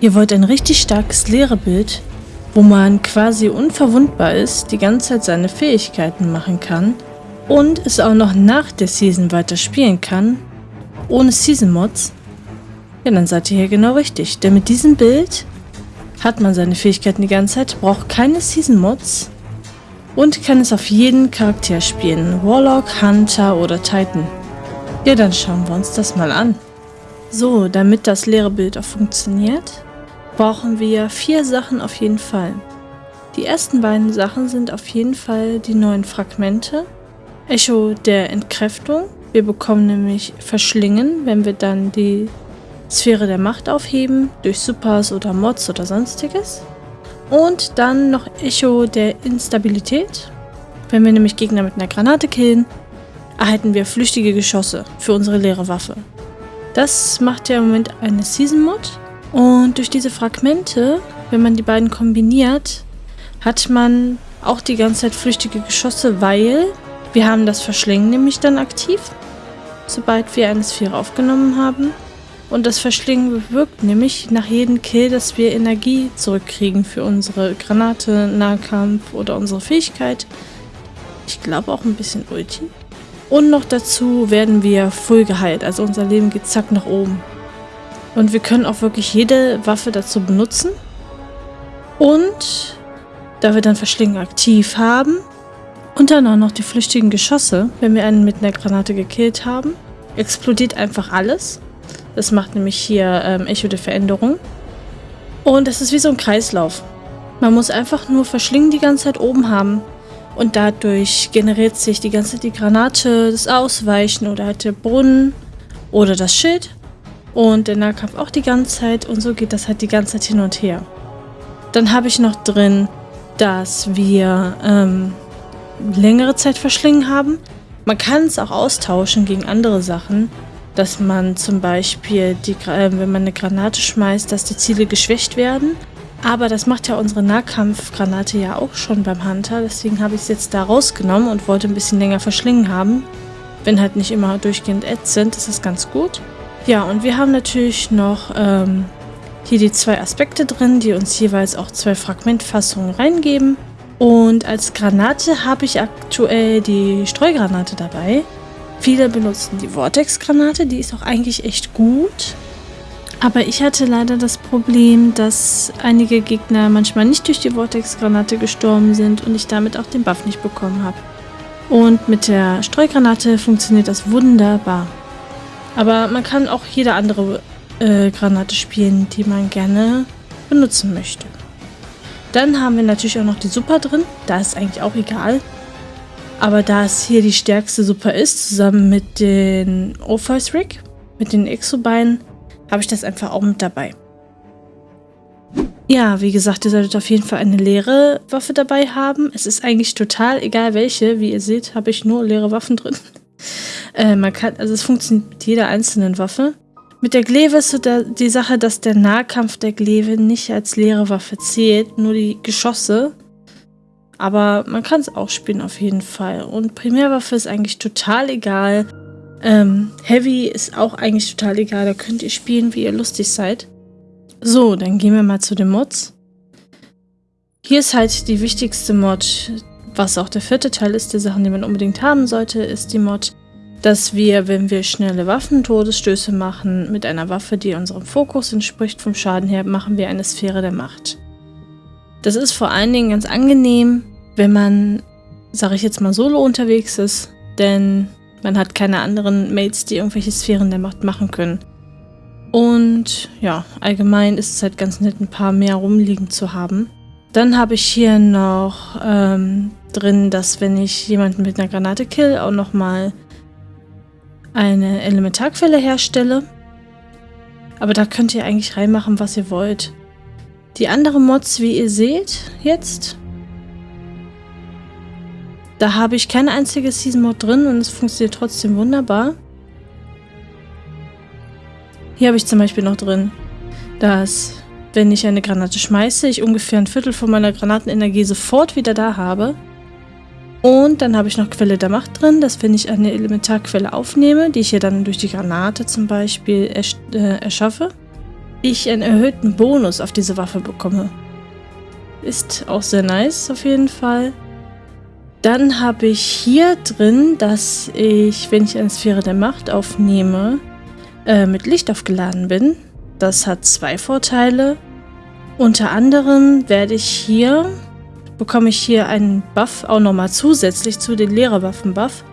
Ihr wollt ein richtig starkes Lehrerbild, wo man quasi unverwundbar ist, die ganze Zeit seine Fähigkeiten machen kann und es auch noch nach der Season weiter spielen kann, ohne Season Mods, ja, dann seid ihr hier genau richtig. Denn mit diesem Bild hat man seine Fähigkeiten die ganze Zeit, braucht keine Season Mods und kann es auf jeden Charakter spielen. Warlock, Hunter oder Titan. Ja, dann schauen wir uns das mal an. So, damit das leere Bild auch funktioniert, brauchen wir vier Sachen auf jeden Fall. Die ersten beiden Sachen sind auf jeden Fall die neuen Fragmente. Echo der Entkräftung. Wir bekommen nämlich Verschlingen, wenn wir dann die Sphäre der Macht aufheben, durch Supers oder Mods oder sonstiges. Und dann noch Echo der Instabilität. Wenn wir nämlich Gegner mit einer Granate killen, erhalten wir flüchtige Geschosse für unsere leere Waffe. Das macht ja im Moment eine Season Mod. Und durch diese Fragmente, wenn man die beiden kombiniert, hat man auch die ganze Zeit flüchtige Geschosse, weil wir haben das Verschlingen nämlich dann aktiv, sobald wir eine Sphäre aufgenommen haben. Und das Verschlingen bewirkt nämlich nach jedem Kill, dass wir Energie zurückkriegen für unsere Granate, Nahkampf oder unsere Fähigkeit. Ich glaube auch ein bisschen Ulti. Und noch dazu werden wir full geheilt, also unser Leben geht zack nach oben. Und wir können auch wirklich jede Waffe dazu benutzen. Und da wir dann Verschlingen aktiv haben und dann auch noch die flüchtigen Geschosse, wenn wir einen mit einer Granate gekillt haben, explodiert einfach alles. Das macht nämlich hier ähm, Echo der Veränderung. Und das ist wie so ein Kreislauf. Man muss einfach nur Verschlingen die ganze Zeit oben haben. Und dadurch generiert sich die ganze Zeit die Granate, das Ausweichen oder halt der Brunnen oder das Schild. Und der Nahkampf auch die ganze Zeit. Und so geht das halt die ganze Zeit hin und her. Dann habe ich noch drin, dass wir ähm, längere Zeit Verschlingen haben. Man kann es auch austauschen gegen andere Sachen dass man zum Beispiel, die, äh, wenn man eine Granate schmeißt, dass die Ziele geschwächt werden. Aber das macht ja unsere Nahkampfgranate ja auch schon beim Hunter. Deswegen habe ich es jetzt da rausgenommen und wollte ein bisschen länger verschlingen haben. Wenn halt nicht immer durchgehend sind, ist das ganz gut. Ja, und wir haben natürlich noch ähm, hier die zwei Aspekte drin, die uns jeweils auch zwei Fragmentfassungen reingeben. Und als Granate habe ich aktuell die Streugranate dabei. Viele benutzen die Vortex-Granate, die ist auch eigentlich echt gut. Aber ich hatte leider das Problem, dass einige Gegner manchmal nicht durch die Vortex-Granate gestorben sind und ich damit auch den Buff nicht bekommen habe. Und mit der Streugranate funktioniert das wunderbar. Aber man kann auch jede andere äh, Granate spielen, die man gerne benutzen möchte. Dann haben wir natürlich auch noch die Super drin. Da ist eigentlich auch egal. Aber da es hier die stärkste Super ist, zusammen mit den Orpheus Rig, mit den Exobeinen, habe ich das einfach auch mit dabei. Ja, wie gesagt, ihr solltet auf jeden Fall eine leere Waffe dabei haben. Es ist eigentlich total egal welche. Wie ihr seht, habe ich nur leere Waffen drin. Äh, man kann, also es funktioniert mit jeder einzelnen Waffe. Mit der Glaive ist so der, die Sache, dass der Nahkampf der Glaive nicht als leere Waffe zählt, nur die Geschosse. Aber man kann es auch spielen auf jeden Fall. Und Primärwaffe ist eigentlich total egal. Ähm, Heavy ist auch eigentlich total egal. Da könnt ihr spielen, wie ihr lustig seid. So, dann gehen wir mal zu den Mods. Hier ist halt die wichtigste Mod, was auch der vierte Teil ist, der Sachen, die man unbedingt haben sollte, ist die Mod, dass wir, wenn wir schnelle Waffentodesstöße machen, mit einer Waffe, die unserem Fokus entspricht vom Schaden her, machen wir eine Sphäre der Macht. Das ist vor allen Dingen ganz angenehm, wenn man, sage ich jetzt mal, solo unterwegs ist, denn man hat keine anderen Mates, die irgendwelche Sphären der Macht machen können. Und ja, allgemein ist es halt ganz nett, ein paar mehr rumliegen zu haben. Dann habe ich hier noch ähm, drin, dass wenn ich jemanden mit einer Granate kill, auch nochmal eine Elementarquelle herstelle. Aber da könnt ihr eigentlich reinmachen, was ihr wollt. Die anderen Mods, wie ihr seht, jetzt, da habe ich kein einziges Season Mod drin und es funktioniert trotzdem wunderbar. Hier habe ich zum Beispiel noch drin, dass wenn ich eine Granate schmeiße, ich ungefähr ein Viertel von meiner Granatenenergie sofort wieder da habe. Und dann habe ich noch Quelle der Macht drin, dass wenn ich eine Elementarquelle aufnehme, die ich hier dann durch die Granate zum Beispiel ersch äh, erschaffe, ich einen erhöhten Bonus auf diese Waffe bekomme. Ist auch sehr nice auf jeden Fall. Dann habe ich hier drin, dass ich, wenn ich eine Sphäre der Macht aufnehme, äh, mit Licht aufgeladen bin. Das hat zwei Vorteile. Unter anderem werde ich hier, bekomme ich hier einen Buff auch nochmal zusätzlich zu den Lehrerwaffen-Buff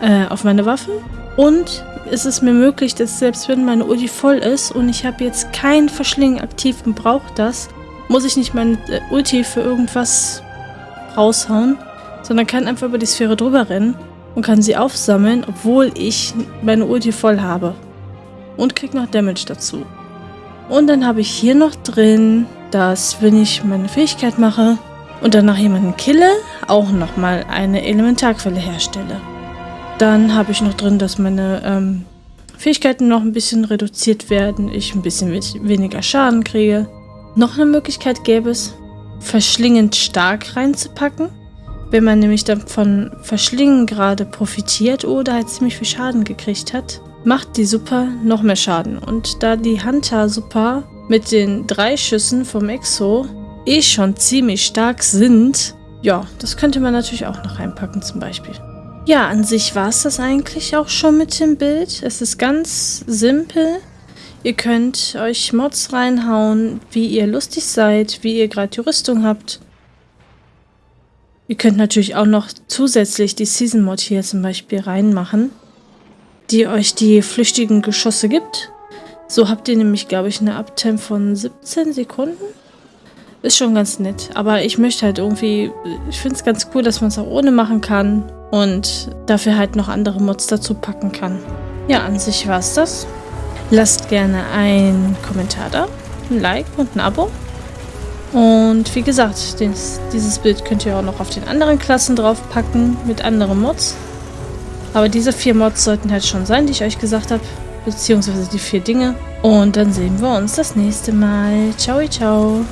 äh, auf meine Waffe. Und es ist mir möglich, dass selbst wenn meine Ulti voll ist und ich habe jetzt kein Verschlingen aktiv und brauche das, muss ich nicht meine äh, Ulti für irgendwas raushauen, sondern kann einfach über die Sphäre drüber rennen und kann sie aufsammeln, obwohl ich meine Ulti voll habe. Und krieg noch Damage dazu. Und dann habe ich hier noch drin, dass wenn ich meine Fähigkeit mache und danach jemanden kille, auch nochmal eine Elementarquelle herstelle. Dann habe ich noch drin, dass meine ähm, Fähigkeiten noch ein bisschen reduziert werden, ich ein bisschen weniger Schaden kriege. Noch eine Möglichkeit gäbe es, verschlingend stark reinzupacken. Wenn man nämlich dann von Verschlingen gerade profitiert oder halt ziemlich viel Schaden gekriegt hat, macht die Super noch mehr Schaden. Und da die Hunter Super mit den drei Schüssen vom Exo eh schon ziemlich stark sind, ja, das könnte man natürlich auch noch reinpacken zum Beispiel. Ja, an sich war es das eigentlich auch schon mit dem Bild. Es ist ganz simpel. Ihr könnt euch Mods reinhauen, wie ihr lustig seid, wie ihr gerade die Rüstung habt. Ihr könnt natürlich auch noch zusätzlich die Season Mod hier zum Beispiel reinmachen, die euch die flüchtigen Geschosse gibt. So habt ihr nämlich, glaube ich, eine Uptime von 17 Sekunden. Ist schon ganz nett. Aber ich möchte halt irgendwie, ich finde es ganz cool, dass man es auch ohne machen kann und dafür halt noch andere Mods dazu packen kann. Ja, an sich war es das. Lasst gerne einen Kommentar da, ein Like und ein Abo. Und wie gesagt, dieses, dieses Bild könnt ihr auch noch auf den anderen Klassen draufpacken mit anderen Mods. Aber diese vier Mods sollten halt schon sein, die ich euch gesagt habe. Beziehungsweise die vier Dinge. Und dann sehen wir uns das nächste Mal. Ciao, ciao.